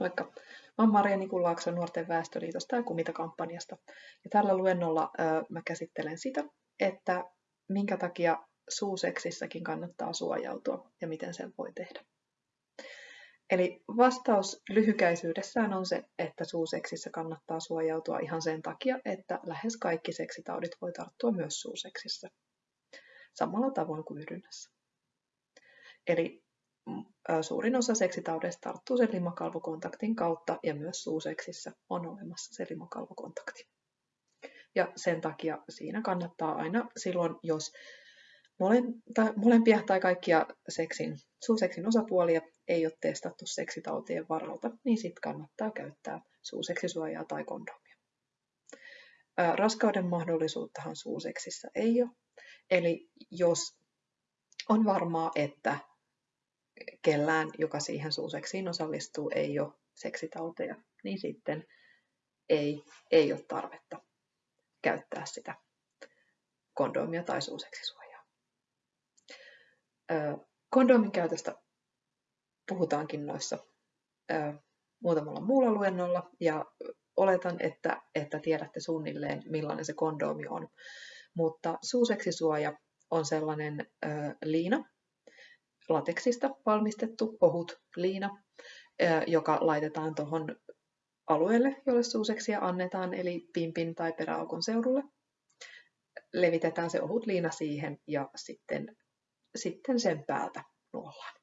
Moikka! Mä oon Maria Nikulaakso Nuorten väestöliitosta ja Kumita-kampanjasta. Ja tällä luennolla ö, mä käsittelen sitä, että minkä takia suuseksissäkin kannattaa suojautua ja miten sen voi tehdä. Eli vastaus lyhykäisyydessään on se, että suuseksissä kannattaa suojautua ihan sen takia, että lähes kaikki seksitaudit voi tarttua myös suuseksissä. Samalla tavoin kuin yhdynnässä. Eli suurin osa seksitaudeista tarttuu sen limakalvokontaktin kautta ja myös suuseksissä on olemassa se limakalvokontakti. Ja sen takia siinä kannattaa aina silloin, jos molempia tai kaikkia seksin, suuseksin osapuolia ei ole testattu seksitautien varalta, niin sitten kannattaa käyttää suuseksisuojaa tai kondomia. Raskauden mahdollisuuttahan suuseksissä ei ole. Eli jos on varmaa, että kellään, joka siihen suuseksiin osallistuu, ei ole seksitauteja, niin sitten ei, ei ole tarvetta käyttää sitä kondomia tai suuseksisuojaa. Kondomin käytöstä puhutaankin noissa muutamalla muulla luennolla ja oletan, että, että tiedätte suunnilleen millainen se kondomi on. Mutta suuseksisuoja on sellainen liina, lateksista valmistettu ohut liina, joka laitetaan tuohon alueelle, jolle suuseksia annetaan, eli pimpin tai peräaukon seudulle. Levitetään se ohut liina siihen ja sitten, sitten sen päältä nuollaan.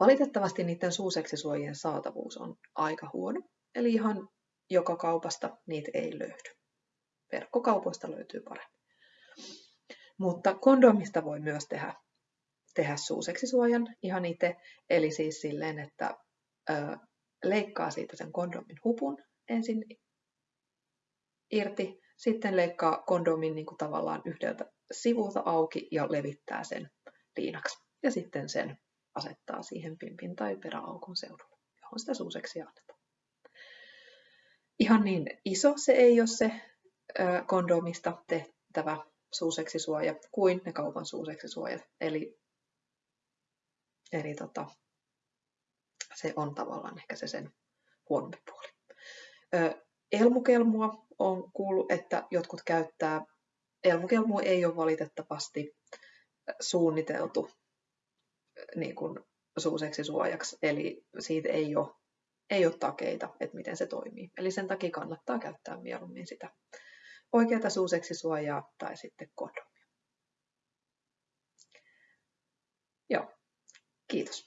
Valitettavasti niiden suuseksisuojien saatavuus on aika huono, eli ihan joka kaupasta niitä ei löydy. Verkkokaupoista löytyy paremmin. Mutta kondomista voi myös tehdä tehdä suuseksisuojan ihan itse, eli siis silleen, että ö, leikkaa siitä sen kondomin hupun ensin irti, sitten leikkaa kondomin niin kuin tavallaan yhdeltä sivulta auki ja levittää sen liinaksi. Ja sitten sen asettaa siihen pimpin tai peräaukon seudulle, johon sitä suuseksia annetaan. Ihan niin iso se ei ole se kondomista tehtävä suuseksisuoja kuin ne kaupan suuseksisuojat. Eli Eli tota, se on tavallaan ehkä se sen huonompi puoli. elmukelmua on kuullut, että jotkut käyttää. Elmukelmua ei ole valitettavasti suunniteltu niin kuin suuseksi suojaksi, eli siitä ei ole, ei ole takeita, että miten se toimii. Eli sen takia kannattaa käyttää mieluummin sitä oikeata suuseksi suojaa tai sitten kondomia. Kiitos.